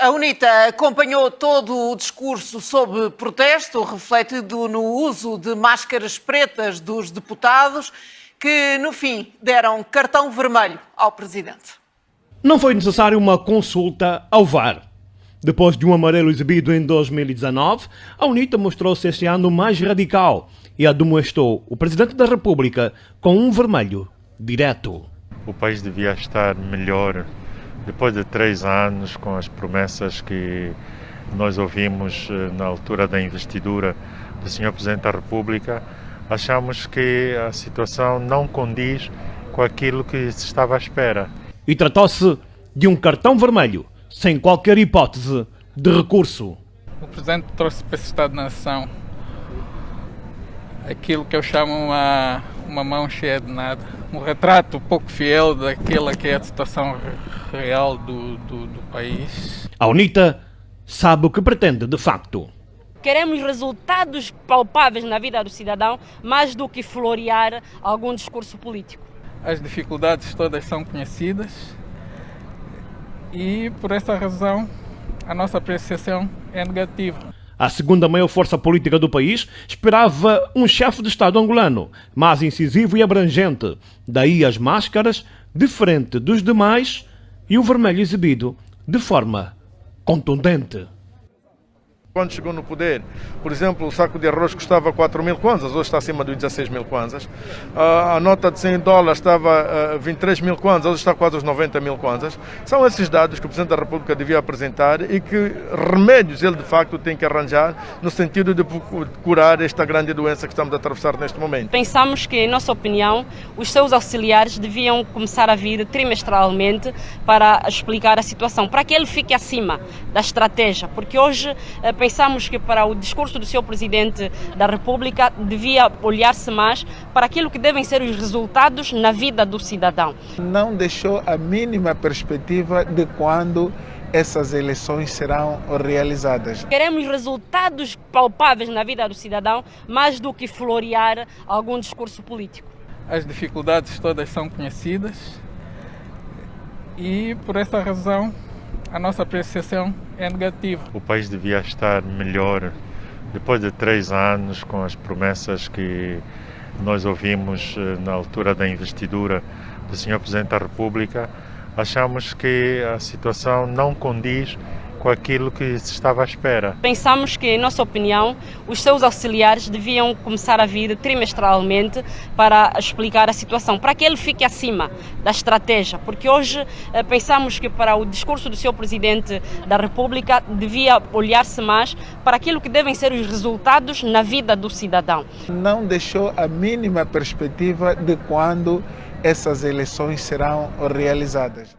A UNITA acompanhou todo o discurso sob protesto, refletido no uso de máscaras pretas dos deputados, que no fim deram cartão vermelho ao presidente. Não foi necessário uma consulta ao VAR. Depois de um amarelo exibido em 2019, a UNITA mostrou-se este ano mais radical e admoestou o Presidente da República com um vermelho direto. O país devia estar melhor depois de três anos, com as promessas que nós ouvimos eh, na altura da investidura do Sr. Presidente da República, achamos que a situação não condiz com aquilo que se estava à espera. E tratou-se de um cartão vermelho, sem qualquer hipótese de recurso. O Presidente trouxe para esse Estado-nação aquilo que eu chamo uma, uma mão cheia de nada. Um retrato pouco fiel daquela que é a situação real do, do, do país. A UNITA sabe o que pretende de facto. Queremos resultados palpáveis na vida do cidadão, mais do que florear algum discurso político. As dificuldades todas são conhecidas e, por essa razão, a nossa apreciação é negativa. A segunda maior força política do país esperava um chefe de Estado angolano, mais incisivo e abrangente. Daí as máscaras, diferente dos demais, e o vermelho exibido de forma contundente. Quando chegou no poder, por exemplo, o saco de arroz custava 4 mil kwanzas, hoje está acima dos 16 mil kwanzas. A nota de 100 dólares estava a 23 mil kwanzas, hoje está quase aos 90 mil kwanzas. São esses dados que o Presidente da República devia apresentar e que remédios ele de facto tem que arranjar no sentido de curar esta grande doença que estamos a atravessar neste momento. Pensamos que, em nossa opinião, os seus auxiliares deviam começar a vir trimestralmente para explicar a situação, para que ele fique acima da estratégia, porque hoje pensamos pensamos que para o discurso do seu presidente da República devia olhar-se mais para aquilo que devem ser os resultados na vida do cidadão. Não deixou a mínima perspectiva de quando essas eleições serão realizadas. Queremos resultados palpáveis na vida do cidadão, mais do que florear algum discurso político. As dificuldades todas são conhecidas e, por essa razão, a nossa apreciação é negativa. O país devia estar melhor depois de três anos com as promessas que nós ouvimos eh, na altura da investidura do Sr. Presidente da República. Achamos que a situação não condiz com aquilo que se estava à espera. Pensamos que, em nossa opinião, os seus auxiliares deviam começar a vir trimestralmente para explicar a situação, para que ele fique acima da estratégia, porque hoje eh, pensamos que para o discurso do seu presidente da República devia olhar-se mais para aquilo que devem ser os resultados na vida do cidadão. Não deixou a mínima perspectiva de quando essas eleições serão realizadas.